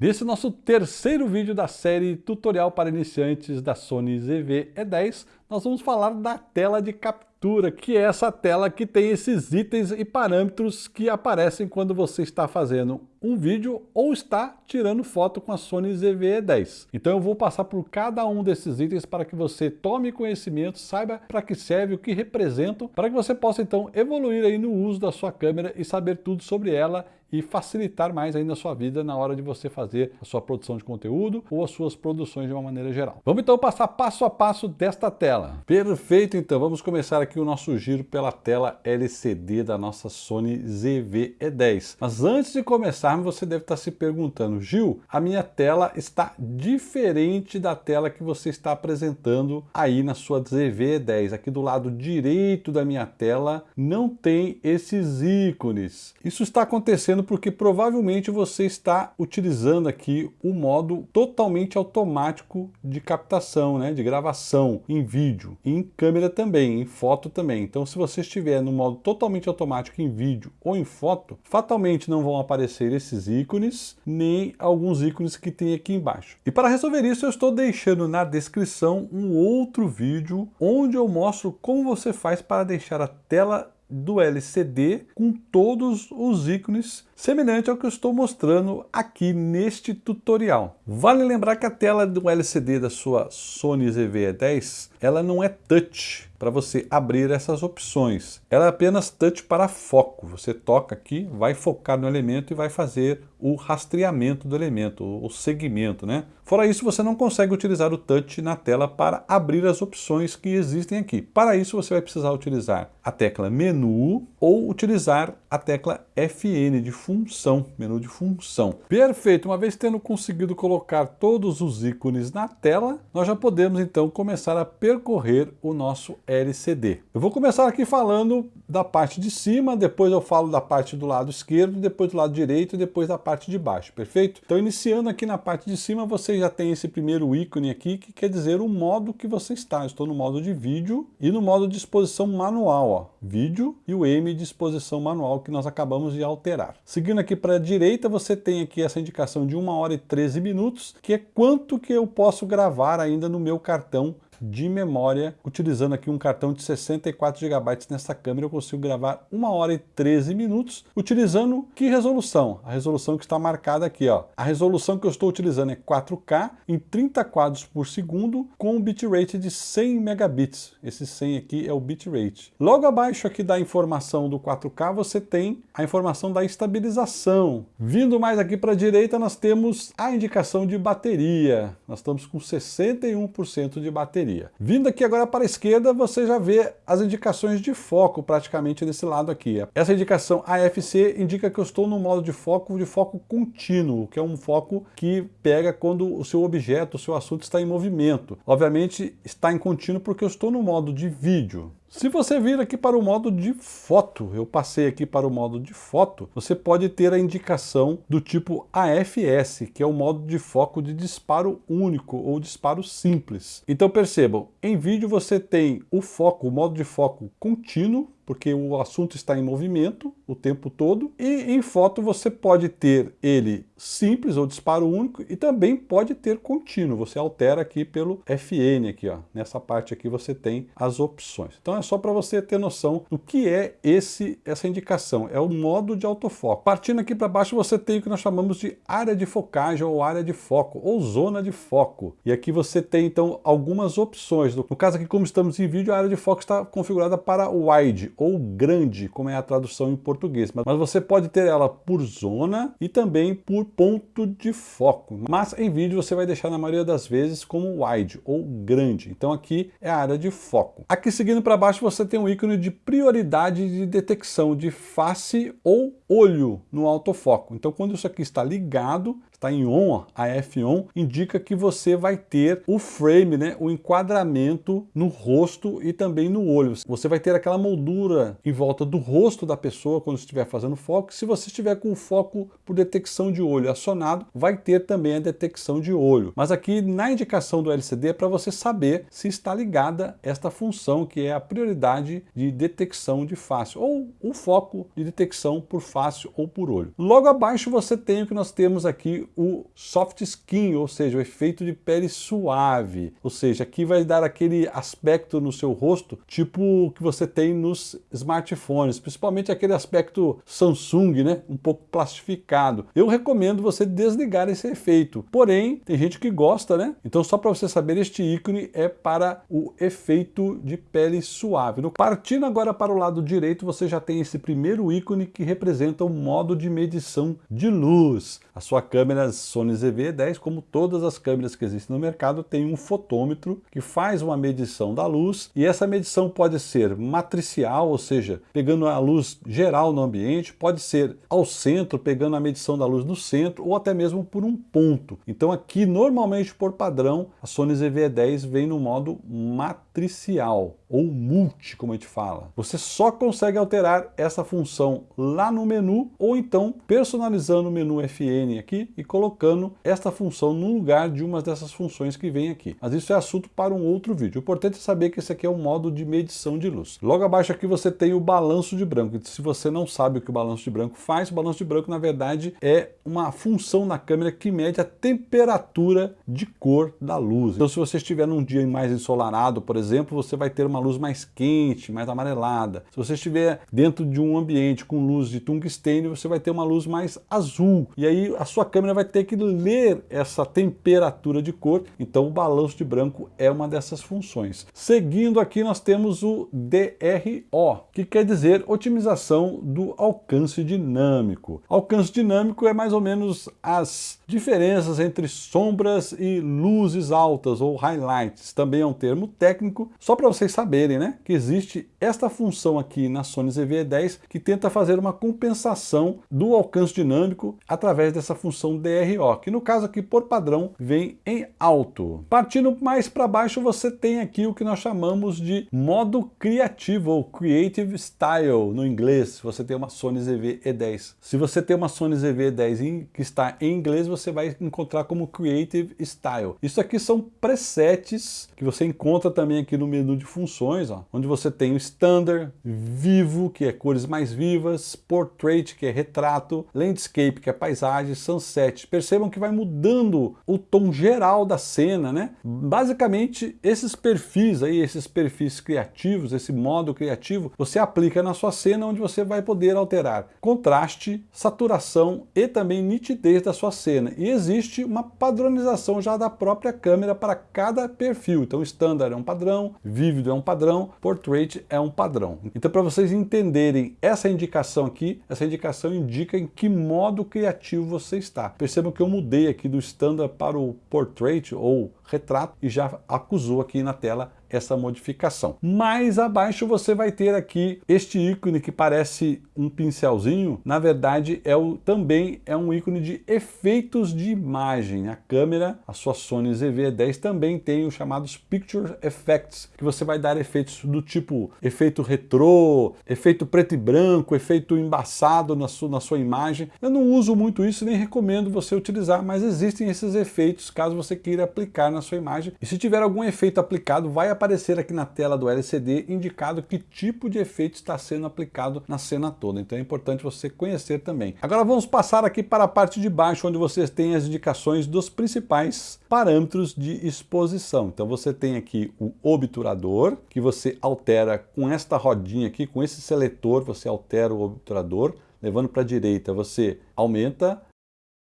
Nesse nosso terceiro vídeo da série Tutorial para Iniciantes da Sony ZV-E10, nós vamos falar da tela de captura, que é essa tela que tem esses itens e parâmetros que aparecem quando você está fazendo um vídeo ou está tirando foto com a Sony ZV-E10. Então eu vou passar por cada um desses itens para que você tome conhecimento, saiba para que serve, o que representam, para que você possa então evoluir aí no uso da sua câmera e saber tudo sobre ela e facilitar mais ainda a sua vida na hora de você fazer a sua produção de conteúdo ou as suas produções de uma maneira geral. Vamos então passar passo a passo desta tela. Perfeito, então vamos começar aqui o nosso giro pela tela LCD da nossa Sony ZV-E10. Mas antes de começarmos, você deve estar se perguntando, Gil, a minha tela está diferente da tela que você está apresentando aí na sua ZV-E10. Aqui do lado direito da minha tela não tem esses ícones. Isso está acontecendo porque provavelmente você está utilizando aqui o modo totalmente automático de captação, né, de gravação em vídeo, em câmera também, em foto também. Então se você estiver no modo totalmente automático em vídeo ou em foto, fatalmente não vão aparecer esses ícones, nem alguns ícones que tem aqui embaixo. E para resolver isso eu estou deixando na descrição um outro vídeo onde eu mostro como você faz para deixar a tela do LCD com todos os ícones semelhante ao que eu estou mostrando aqui neste tutorial. Vale lembrar que a tela do LCD da sua Sony ZV-E10 ela não é touch para você abrir essas opções. Ela é apenas touch para foco. Você toca aqui, vai focar no elemento e vai fazer o rastreamento do elemento, o segmento, né? Fora isso, você não consegue utilizar o touch na tela para abrir as opções que existem aqui. Para isso, você vai precisar utilizar a tecla menu ou utilizar a tecla FN de função, menu de função. Perfeito, uma vez tendo conseguido colocar todos os ícones na tela, nós já podemos então começar a percorrer o nosso LCD. Eu vou começar aqui falando da parte de cima, depois eu falo da parte do lado esquerdo, depois do lado direito e depois da parte de baixo, perfeito? Então iniciando aqui na parte de cima, você já tem esse primeiro ícone aqui, que quer dizer o modo que você está. Eu estou no modo de vídeo e no modo de exposição manual, ó, vídeo e o M de exposição manual que nós acabamos de alterar. Seguindo aqui para a direita, você tem aqui essa indicação de 1 hora e 13 minutos, que é quanto que eu posso gravar ainda no meu cartão de memória, utilizando aqui um cartão de 64 GB nessa câmera, eu consigo gravar 1 hora e 13 minutos, utilizando que resolução? A resolução que está marcada aqui, ó. A resolução que eu estou utilizando é 4K em 30 quadros por segundo, com um bitrate de 100 megabits. Esse 100 aqui é o bitrate. Logo abaixo aqui da informação do 4K, você tem a informação da estabilização. Vindo mais aqui para a direita, nós temos a indicação de bateria. Nós estamos com 61% de bateria bateria. Vindo aqui agora para a esquerda, você já vê as indicações de foco praticamente desse lado aqui. Essa indicação AFC indica que eu estou no modo de foco de foco contínuo, que é um foco que pega quando o seu objeto, o seu assunto está em movimento. Obviamente está em contínuo porque eu estou no modo de vídeo. Se você vir aqui para o modo de foto, eu passei aqui para o modo de foto, você pode ter a indicação do tipo AFS, que é o modo de foco de disparo único ou disparo simples. Então percebam, em vídeo você tem o foco, o modo de foco contínuo, porque o assunto está em movimento o tempo todo. E em foto você pode ter ele simples ou disparo único e também pode ter contínuo. Você altera aqui pelo FN aqui, ó. Nessa parte aqui você tem as opções. Então é só para você ter noção do que é esse essa indicação. É o modo de autofoco. Partindo aqui para baixo você tem o que nós chamamos de área de focagem ou área de foco ou zona de foco. E aqui você tem então algumas opções. No caso aqui como estamos em vídeo, a área de foco está configurada para wide ou grande, como é a tradução em português. Mas você pode ter ela por zona e também por ponto de foco. Mas em vídeo você vai deixar na maioria das vezes como wide ou grande. Então aqui é a área de foco. Aqui seguindo para baixo você tem um ícone de prioridade de detecção de face ou olho no autofoco. Então quando isso aqui está ligado, está em on, a F-on, indica que você vai ter o frame, né, o enquadramento no rosto e também no olho. Você vai ter aquela moldura em volta do rosto da pessoa quando estiver fazendo foco. Se você estiver com o foco por detecção de olho acionado, vai ter também a detecção de olho. Mas aqui na indicação do LCD é para você saber se está ligada esta função que é a prioridade de detecção de face ou o foco de detecção por face fácil ou por olho. Logo abaixo você tem o que nós temos aqui, o soft skin, ou seja, o efeito de pele suave. Ou seja, aqui vai dar aquele aspecto no seu rosto, tipo que você tem nos smartphones, principalmente aquele aspecto Samsung, né? Um pouco plastificado. Eu recomendo você desligar esse efeito. Porém, tem gente que gosta, né? Então só para você saber, este ícone é para o efeito de pele suave. Partindo agora para o lado direito, você já tem esse primeiro ícone que representa o modo de medição de luz. A sua câmera Sony ZV-10, como todas as câmeras que existem no mercado, tem um fotômetro que faz uma medição da luz e essa medição pode ser matricial, ou seja, pegando a luz geral no ambiente, pode ser ao centro, pegando a medição da luz no centro ou até mesmo por um ponto. Então aqui, normalmente por padrão, a Sony ZV-10 vem no modo matricial ou multi, como a gente fala. Você só consegue alterar essa função lá no menu ou então personalizando o menu FN aqui e colocando esta função no lugar de uma dessas funções que vem aqui. Mas isso é assunto para um outro vídeo. O importante é saber que esse aqui é o modo de medição de luz. Logo abaixo aqui você tem o balanço de branco. Se você não sabe o que o balanço de branco faz, o balanço de branco na verdade é uma função na câmera que mede a temperatura de cor da luz. Então se você estiver num dia mais ensolarado, por exemplo, você vai ter uma luz mais quente, mais amarelada. Se você estiver dentro de um ambiente com luz de tungstênio, você vai ter uma luz mais azul. E aí a sua câmera vai ter que ler essa temperatura de cor. Então o balanço de branco é uma dessas funções. Seguindo aqui nós temos o DRO, que quer dizer otimização do alcance dinâmico. Alcance dinâmico é mais ou menos as diferenças entre sombras e luzes altas ou highlights. Também é um termo técnico, só para vocês saberem, né, que existe esta função aqui na Sony ZV-10 que tenta fazer uma compensação do alcance dinâmico através dessa função DRO, que no caso aqui por padrão vem em alto. Partindo mais para baixo você tem aqui o que nós chamamos de modo criativo ou Creative Style no inglês, se você tem uma Sony ZV-E10. Se você tem uma Sony ZV-10 que está em inglês, você vai encontrar como Creative Style. Isso aqui são presets que você encontra também aqui no menu de funções, ó, onde você tem o Standard, Vivo, que é cores mais vivas, Portrait, que é retrato, Landscape, que é paisagem, Sunset. Percebam que vai mudando o tom geral da cena, né? Basicamente, esses perfis aí, esses perfis criativos, esse modo criativo, você aplica na sua cena onde você vai poder alterar contraste, saturação e também nitidez da sua cena. E existe uma padronização já da própria câmera para cada perfil. Então, Standard é um padrão, Vívido é um padrão, Portrait é um padrão. Então, para vocês entenderem essa indicação aqui, essa indicação indica em que modo criativo você está. Percebam que eu mudei aqui do Standard para o Portrait ou retrato e já acusou aqui na tela essa modificação. Mais abaixo você vai ter aqui este ícone que parece um pincelzinho, na verdade é o, também é um ícone de efeitos de imagem. A câmera, a sua Sony ZV-10 também tem os chamados Picture Effects, que você vai dar efeitos do tipo efeito retrô, efeito preto e branco, efeito embaçado na sua, na sua imagem. Eu não uso muito isso, nem recomendo você utilizar, mas existem esses efeitos caso você queira aplicar na sua imagem. E se tiver algum efeito aplicado, vai aparecer aqui na tela do LCD indicado que tipo de efeito está sendo aplicado na cena toda. Então é importante você conhecer também. Agora vamos passar aqui para a parte de baixo, onde vocês têm as indicações dos principais parâmetros de exposição. Então você tem aqui o obturador, que você altera com esta rodinha aqui, com esse seletor, você altera o obturador. Levando para a direita, você aumenta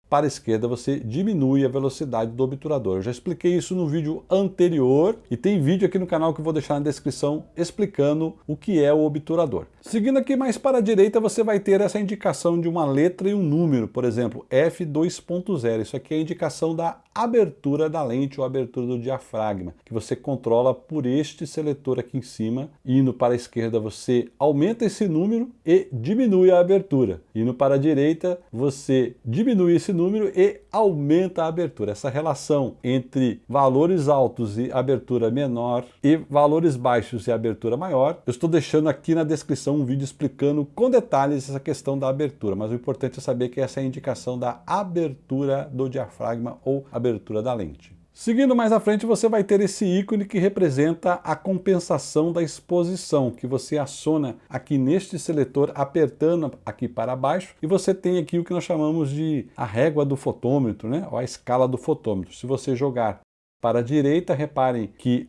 para a esquerda você diminui a velocidade do obturador. Eu já expliquei isso no vídeo anterior e tem vídeo aqui no canal que eu vou deixar na descrição explicando o que é o obturador. Seguindo aqui mais para a direita você vai ter essa indicação de uma letra e um número, por exemplo, f2.0. Isso aqui é a indicação da abertura da lente ou abertura do diafragma, que você controla por este seletor aqui em cima. Indo para a esquerda você aumenta esse número e diminui a abertura. Indo para a direita você diminui esse número e aumenta a abertura. Essa relação entre valores altos e abertura menor e valores baixos e abertura maior, eu estou deixando aqui na descrição um vídeo explicando com detalhes essa questão da abertura, mas o importante é saber que essa é a indicação da abertura do diafragma ou abertura da lente. Seguindo mais à frente, você vai ter esse ícone que representa a compensação da exposição, que você aciona aqui neste seletor, apertando aqui para baixo, e você tem aqui o que nós chamamos de a régua do fotômetro, né? ou a escala do fotômetro. Se você jogar para a direita, reparem que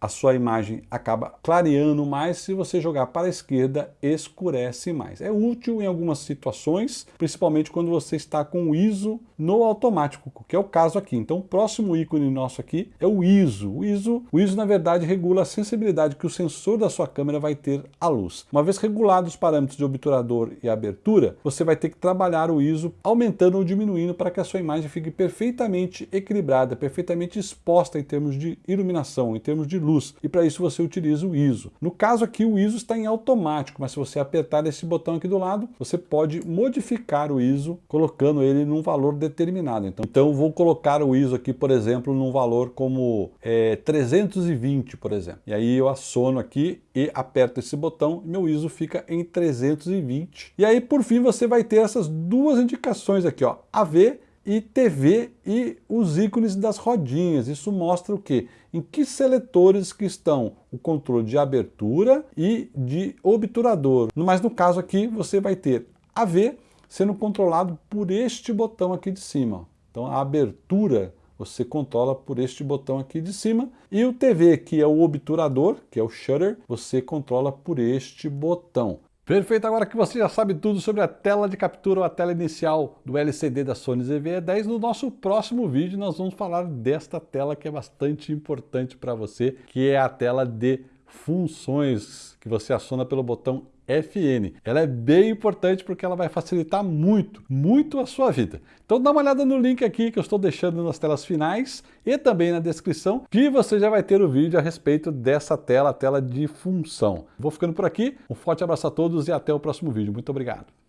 a sua imagem acaba clareando mais, se você jogar para a esquerda, escurece mais. É útil em algumas situações, principalmente quando você está com o ISO no automático, que é o caso aqui. Então o próximo ícone nosso aqui é o ISO. O ISO, o ISO na verdade regula a sensibilidade que o sensor da sua câmera vai ter à luz. Uma vez regulados os parâmetros de obturador e abertura, você vai ter que trabalhar o ISO aumentando ou diminuindo para que a sua imagem fique perfeitamente equilibrada, perfeitamente exposta em termos de iluminação, em termos de luz luz, e para isso você utiliza o ISO. No caso aqui o ISO está em automático, mas se você apertar esse botão aqui do lado, você pode modificar o ISO colocando ele num valor determinado. Então, então vou colocar o ISO aqui, por exemplo, num valor como é, 320, por exemplo. E aí eu assono aqui e aperto esse botão, meu ISO fica em 320. E aí por fim você vai ter essas duas indicações aqui, ó, AV e TV e os ícones das rodinhas. Isso mostra o quê? Em que seletores que estão o controle de abertura e de obturador. Mas no caso aqui você vai ter AV sendo controlado por este botão aqui de cima. Então a abertura você controla por este botão aqui de cima. E o TV, que é o obturador, que é o shutter, você controla por este botão. Perfeito, agora que você já sabe tudo sobre a tela de captura ou a tela inicial do LCD da Sony ZV-E10, no nosso próximo vídeo nós vamos falar desta tela que é bastante importante para você, que é a tela de funções, que você aciona pelo botão FN. Ela é bem importante porque ela vai facilitar muito, muito a sua vida. Então dá uma olhada no link aqui que eu estou deixando nas telas finais e também na descrição, que você já vai ter o vídeo a respeito dessa tela, a tela de função. Vou ficando por aqui, um forte abraço a todos e até o próximo vídeo. Muito obrigado.